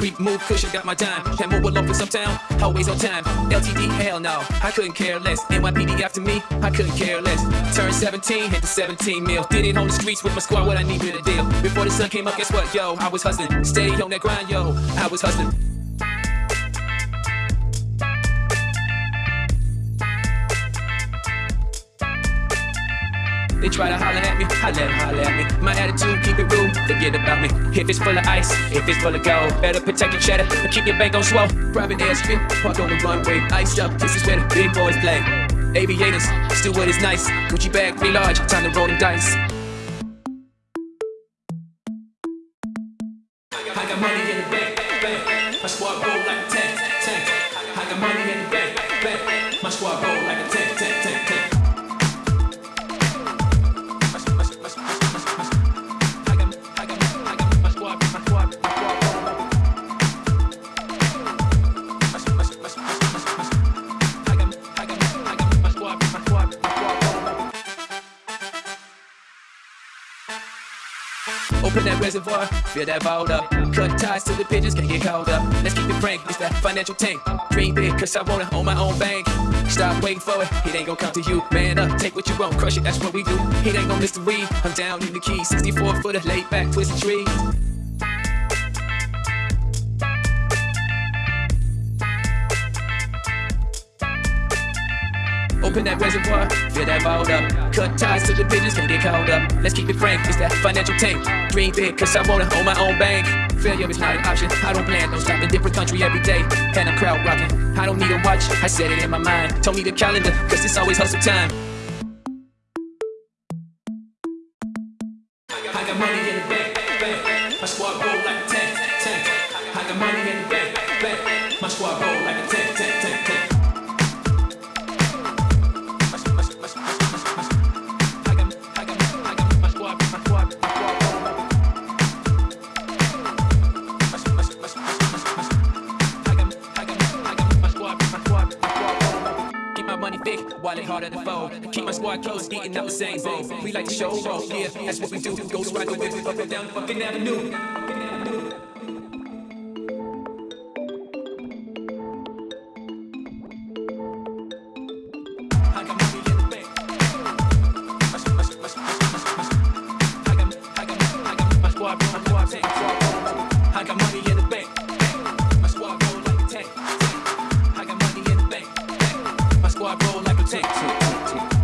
creep, move, cushion, got my dime. Can't move along for uptown, always on time. LTD, hell no, I couldn't care less. NYPD after me, I couldn't care less. Turned 17, hit the 17 mil. Did it on the streets with my squad, what I need with a deal. Before the sun came up, guess what, yo? I was hustling. Steady on that grind, yo. I was hustling. They try to holler at me, I let them holler at me. My attitude, keep it real, forget about me. If it's full of ice, if it's full of gold, better protect your cheddar and keep your bank on swell. Private airstrip, park on the runway, iced up, this is where the big boys play. Aviators, what is nice. Gucci bag, pretty large, time to roll the dice. I got money in the bank, bank. My squad roll like a tank, tank. I got money in the bank, bank. My squad roll like a tank, tank, tank, tank. Open that reservoir, fill that vault up. Cut ties to the pigeons, can't get caught up. Let's keep it frank, it's that financial tank. Dream big, cause I wanna own my own bank. Stop waiting for it, it ain't gonna come to you. Man up, take what you want, crush it, that's what we do. It ain't gonna mystery, I'm down in the key. 64 footer, laid back, twisted tree. Open that reservoir, fill that vault up. Cut ties to the pigeons, can't get caught up. Let's keep it frank, it's that financial tank. Dream big, cause I wanna own my own bank. Failure is not an option, I don't plan, don't stop in different country every day. And I'm crowd rocking, I don't need a watch, I set it in my mind. Told me the calendar, cause it's always hustle time. Thick, wallet harder to fold. Keep my squad close, eating up the same bowl. We like to show off, yeah, that's what we do. Ghost ride the whip up and down the fucking avenue. never take. take, take.